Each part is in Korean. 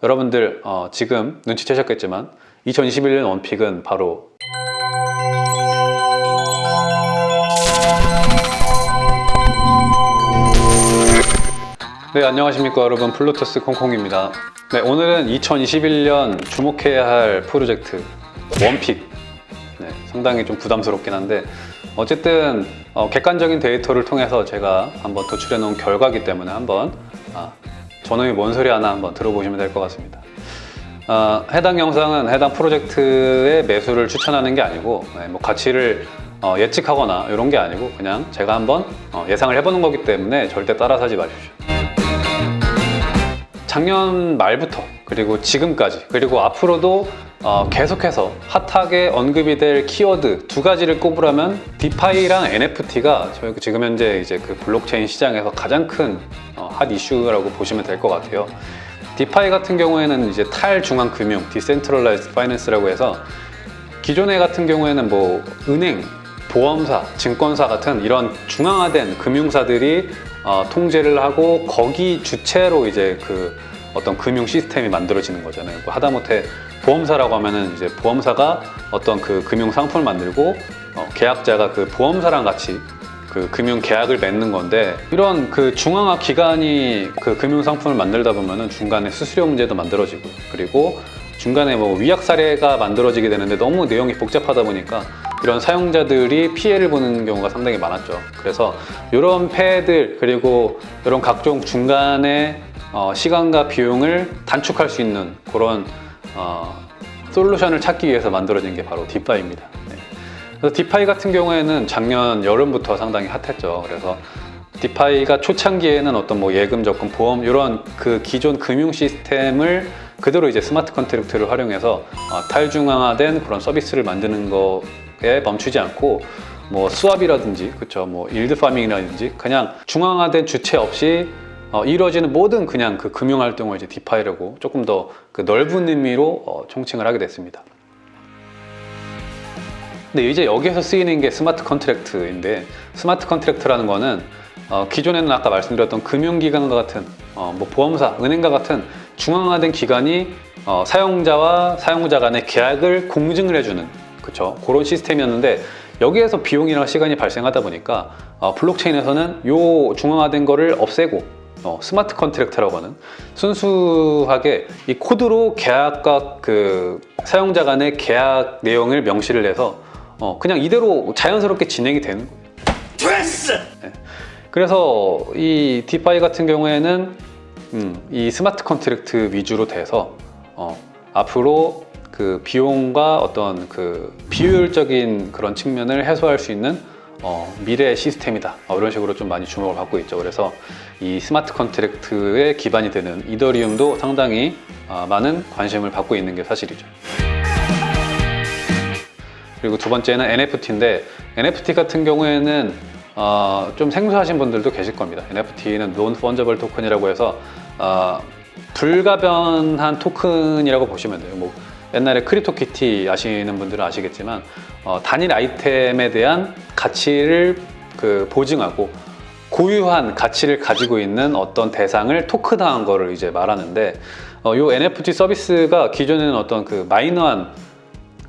여러분들 어, 지금 눈치채셨겠지만 2021년 one pick은 바로 네 안녕하십니까 여러분. 플루토스 콩콩입니다. 네 오늘은 2021년 주목해야 할 프로젝트 one pick. 네, 상당히 좀 부담스럽긴 한데 어쨌든 어, 객관적인 데이터를 통해서 제가 한번 도출해 놓은 결과기 때문에 한번 아, 저놈이 뭔 소리 하나 한번 들어보시면 될 것 같습니다. 아, 해당 영상은 해당 프로젝트의 매수를 추천하는 게 아니고 네, 뭐 가치를 어, 예측하거나 이런 게 아니고 그냥 제가 한번 어, 예상을 해보는 거기 때문에 절대 따라 사지 마십시오. 작년 말부터 그리고 지금까지 그리고 앞으로도 어, 계속해서 핫하게 언급이 될 키워드 두 가지를 꼽으라면 디파이랑 NFT가 지금 현재 이제 그 블록체인 시장에서 가장 큰 어, hot issue라고 보시면 될 것 같아요. DeFi 같은 경우에는 이제 탈중앙 금융, decentralized finance라고 해서 기존에 같은 경우에는 뭐 은행, 보험사, 증권사 같은 이런 중앙화된 금융사들이 어, 통제를 하고 거기 주체로 이제 그 어떤 금융 시스템이 만들어지는 거잖아요. 뭐 하다못해 보험사라고 하면은 이제 보험사가 어떤 그 금융 상품을 만들고 어, 계약자가 그 보험사랑 같이 그 금융 계약을 맺는 건데 이런 그 중앙화 기관이 그 금융 상품을 만들다 보면은 중간에 수수료 문제도 만들어지고 그리고 중간에 뭐 위약 사례가 만들어지게 되는데 너무 내용이 복잡하다 보니까 이런 사용자들이 피해를 보는 경우가 상당히 많았죠. 그래서 이런 폐해들 그리고 이런 각종 중간에 어, 시간과 비용을 단축할 수 있는 그런 어, solution을 찾기 위해서 만들어진 게 바로 DeFi입니다. 네. 그래서 DeFi 같은 경우에는 작년 여름부터 상당히 hot했죠. 그래서 DeFi가 초창기에는 어떤 뭐 예금, 적금, 보험 이런 그 기존 금융 시스템을 그대로 이제 smart contract를 활용해서 어, 탈중앙화된 그런 서비스를 만드는 거에 멈추지 않고 뭐 swap이라든지 그쵸 뭐 yield farming이라든지 그냥 중앙화된 주체 없이 어, 이루어지는 모든 그냥 그 금융 활동을 이제 DeFi라고 조금 더 그 넓은 의미로 어, 총칭을 하게 됐습니다. 근데 이제 여기에서 쓰이는 게 smart contract인데 smart contract라는 거는 어, 기존에는 아까 말씀드렸던 금융기관과 같은 어, 뭐 보험사, 은행과 같은 중앙화된 기관이 어, 사용자와 사용자 간의 계약을 공증을 해주는 그쵸 그런 시스템이었는데 여기에서 비용이나 시간이 발생하다 보니까 어, 블록체인에서는 요 중앙화된 거를 없애고 어, smart contract라고 하는 순수하게 이 코드로 계약과 그 사용자 간의 계약 내용을 명시를 해서 어, 그냥 이대로 자연스럽게 진행이 되는 거예요. 네. 그래서 이 DeFi 같은 경우에는 음, 이 smart contract 위주로 돼서 어, 앞으로 그 비용과 어떤 그 비효율적인 그런 측면을 해소할 수 있는 어, 미래의 시스템이다. 어, 이런 식으로 좀 많이 주목을 받고 있죠. 그래서 이 smart contract의 기반이 되는 이더리움도 상당히 어, 많은 관심을 받고 있는 게 사실이죠. 그리고 두 번째는 NFT인데 NFT 같은 경우에는 어, 좀 생소하신 분들도 계실 겁니다. NFT는 Non Fungible Token이라고 해서 어, 불가변한 토큰이라고 보시면 돼요. 뭐 옛날에 CryptoKitty 아시는 분들은 아시겠지만 어, 단일 아이템에 대한 가치를 그 보증하고 고유한 가치를 가지고 있는 어떤 대상을 토큰화한 거를 이제 말하는데 어, 이 NFT 서비스가 기존에는 어떤 그 마이너한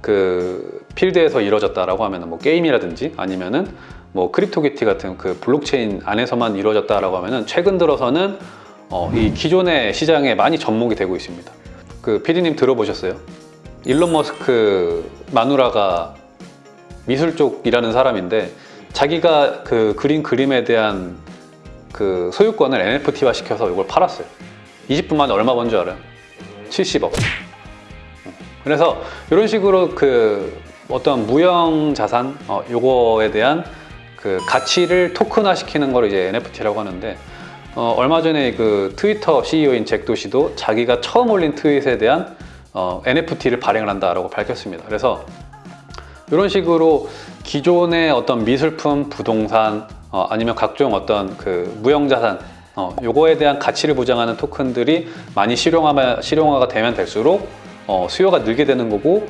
그 필드에서 이루어졌다라고 하면 뭐 게임이라든지 아니면은 뭐 CryptoKitty 같은 그 블록체인 안에서만 이루어졌다라고 하면은 최근 들어서는 어, 이 기존의 시장에 많이 접목이 되고 있습니다. 그 피디님 들어보셨어요? 일론 머스크 마누라가 미술 쪽이라는 사람인데 자기가 그 그린 그림에 대한 그 소유권을 NFT화 시켜서 이걸 팔았어요 20분 만에 얼마 번 줄 알아요? 70억 그래서 이런 식으로 그 어떤 무형 자산 어, 요거에 대한 그 가치를 토큰화 시키는 걸 이제 NFT라고 하는데 어, 얼마 전에 그 트위터 CEO인 잭 도시도 자기가 처음 올린 트윗에 대한 어, NFT를 발행을 한다라고 밝혔습니다. 그래서 이런 식으로 기존의 어떤 미술품, 부동산 어, 아니면 각종 어떤 그 무형자산 어, 요거에 대한 가치를 보장하는 토큰들이 많이 실용화, 실용화가 되면 될수록 어, 수요가 늘게 되는 거고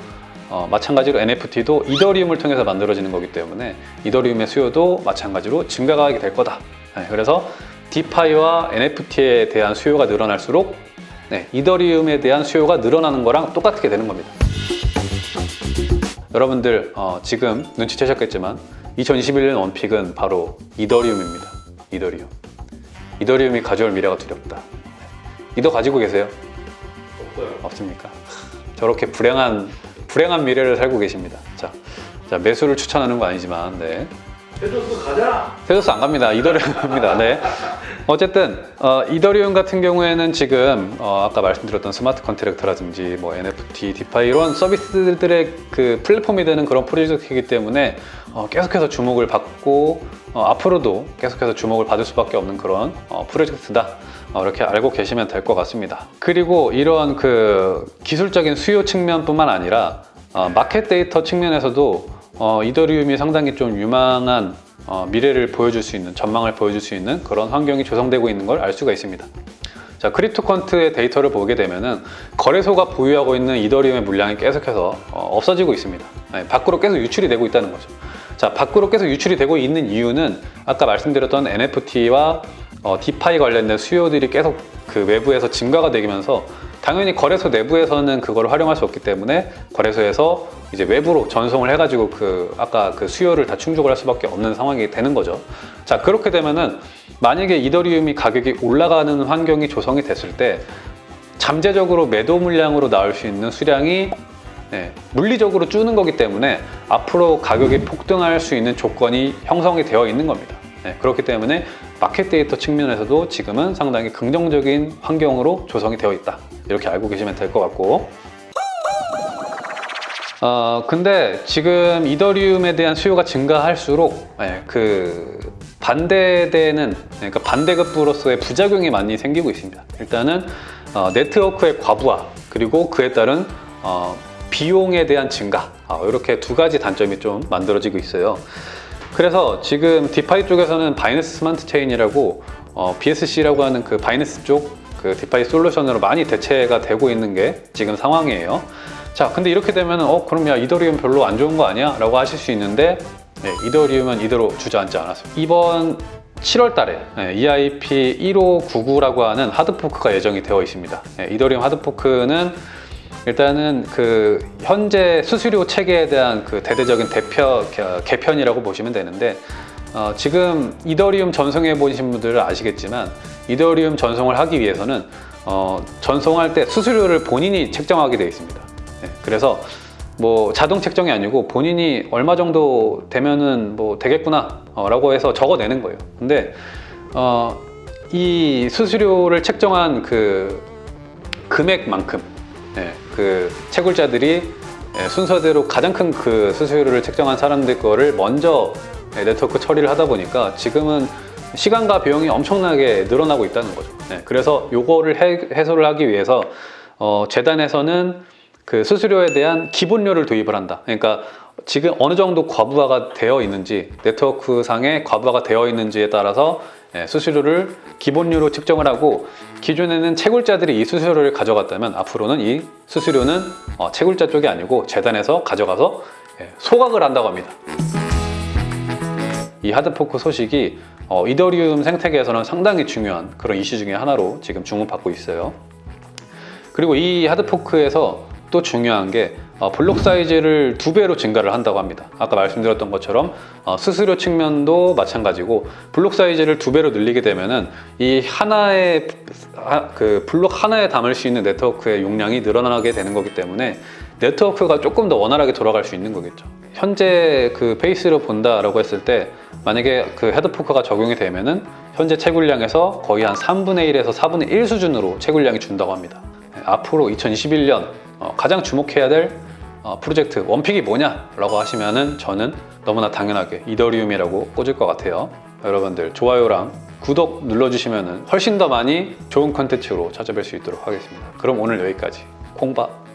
어, 마찬가지로 NFT도 이더리움을 통해서 만들어지는 거기 때문에 이더리움의 수요도 마찬가지로 증가하게 될 거다. 네, 그래서 디파이와 NFT에 대한 수요가 늘어날수록 네, 이더리움에 대한 수요가 늘어나는 거랑 똑같게 되는 겁니다. 여러분들 어, 지금 눈치채셨겠지만 2021년 원픽은 바로 이더리움입니다. 이더리움. 이더리움이 가져올 미래가 두렵다. 이더 가지고 계세요? 없어요. 없습니까? 저렇게 불행한 불행한 미래를 살고 계십니다. 자, 자 매수를 추천하는 거 아니지만, 네. 테조스 가자. 테조스 안 갑니다. 이더리움 갑니다. 네. 어쨌든 어, 이더리움 같은 경우에는 지금 어, 아까 말씀드렸던 smart contract라든지 뭐 NFT, DeFi 이런 서비스들의 그 플랫폼이 되는 그런 프로젝트이기 때문에 어, 계속해서 주목을 받고 어, 앞으로도 계속해서 주목을 받을 수밖에 없는 그런 어, 프로젝트다. 어, 이렇게 알고 계시면 될 것 같습니다. 그리고 이런 그 기술적인 수요 측면뿐만 아니라 어, 마켓 데이터 측면에서도 어, 이더리움이 상당히 좀 유망한 어, 미래를 보여줄 수 있는 전망을 보여줄 수 있는 그런 환경이 조성되고 있는 걸 알 수가 있습니다. 자 CryptoQuant의 데이터를 보게 되면은 거래소가 보유하고 있는 이더리움의 물량이 계속해서 어, 없어지고 있습니다. 네, 밖으로 계속 유출이 되고 있다는 거죠. 자 밖으로 계속 유출이 되고 있는 이유는 아까 말씀드렸던 NFT와 어, DeFi 관련된 수요들이 계속 그 외부에서 증가가 되면서 당연히 거래소 내부에서는 그걸 활용할 수 없기 때문에 거래소에서 이제 외부로 전송을 해가지고 그 아까 그 수요를 다 충족을 할 수밖에 없는 상황이 되는 거죠. 자 그렇게 되면은 만약에 이더리움이 가격이 올라가는 환경이 조성이 됐을 때 잠재적으로 매도 물량으로 나올 수 있는 수량이 네, 물리적으로 줄는 거기 때문에 앞으로 가격이 폭등할 수 있는 조건이 형성이 되어 있는 겁니다. 네, 그렇기 때문에 마켓 데이터 측면에서도 지금은 상당히 긍정적인 환경으로 조성이 되어 있다. 이렇게 알고 계시면 될 것 같고 어, 근데 지금 이더리움에 대한 수요가 증가할수록 예, 그 반대되는 그러니까 반대급부로서의 부작용이 많이 생기고 있습니다. 일단은 어, 네트워크의 과부하 그리고 그에 따른 어, 비용에 대한 증가 어, 이렇게 두 가지 단점이 좀 만들어지고 있어요. 그래서 지금 DeFi 쪽에서는 Binance Smart Chain이라고 어, BSC라고 하는 그 Binance 쪽 그 DeFi 솔루션으로 많이 대체가 되고 있는 게 지금 상황이에요. 자, 근데 이렇게 되면 어 그럼 야 이더리움 별로 안 좋은 거 아니야? 라고 하실 수 있는데 네, 이더리움은 이대로 주저앉지 않았습니다. 이번 7월 달에 네, EIP 1599라고 하는 hard fork가 예정이 되어 있습니다. 네, 이더리움 hard fork는 일단은 그 현재 수수료 체계에 대한 그 대대적인 대표 개편이라고 보시면 되는데 어, 지금 이더리움 전송해 보신 분들은 아시겠지만 이더리움 전송을 하기 위해서는 어, 전송할 때 수수료를 본인이 책정하게 되어 있습니다. 네, 그래서 뭐 자동 책정이 아니고 본인이 얼마 정도 되면은 뭐 되겠구나 어, 라고 해서 적어내는 거예요. 근데 어, 이 수수료를 책정한 그 금액만큼 네, 그 채굴자들이 예, 순서대로 가장 큰 그 수수료를 책정한 사람들 거를 먼저 네, 네트워크 처리를 하다 보니까 지금은 시간과 비용이 엄청나게 늘어나고 있다는 거죠. 네, 그래서 요거를 해, 해소를 하기 위해서 어, 재단에서는 그 수수료에 대한 기본료를 도입을 한다. 그러니까 지금 어느 정도 과부하가 되어 있는지 네트워크 상에 과부하가 되어 있는지에 따라서 예, 수수료를 기본료로 측정을 하고 기존에는 채굴자들이 이 수수료를 가져갔다면 앞으로는 이 수수료는 어, 채굴자 쪽이 아니고 재단에서 가져가서 예, 소각을 한다고 합니다. 이 하드포크 소식이 어, 이더리움 생태계에서는 상당히 중요한 그런 이슈 중에 하나로 지금 주목받고 있어요. 그리고 이 하드포크에서 또 중요한 게 어, 블록 사이즈를 두 배로 증가를 한다고 합니다. 아까 말씀드렸던 것처럼 어, 수수료 측면도 마찬가지고 블록 사이즈를 두 배로 늘리게 되면 은 이 하나의 하, 그 블록 하나에 담을 수 있는 네트워크의 용량이 늘어나게 되는 거기 때문에 네트워크가 조금 더 원활하게 돌아갈 수 있는 거겠죠. 현재 그 페이스로 본다라고 했을 때 만약에 그 hard fork가 적용이 되면은 현재 채굴량에서 거의 한 3분의 1에서 4분의 1 수준으로 채굴량이 준다고 합니다. 네, 앞으로 2021년 어, 가장 주목해야 될 어, 프로젝트 one pick이 뭐냐라고 하시면은 저는 너무나 당연하게 이더리움이라고 꽂을 것 같아요. 여러분들 좋아요랑 구독 눌러주시면은 훨씬 더 많이 좋은 컨텐츠로 찾아뵐 수 있도록 하겠습니다. 그럼 오늘 여기까지 콩밥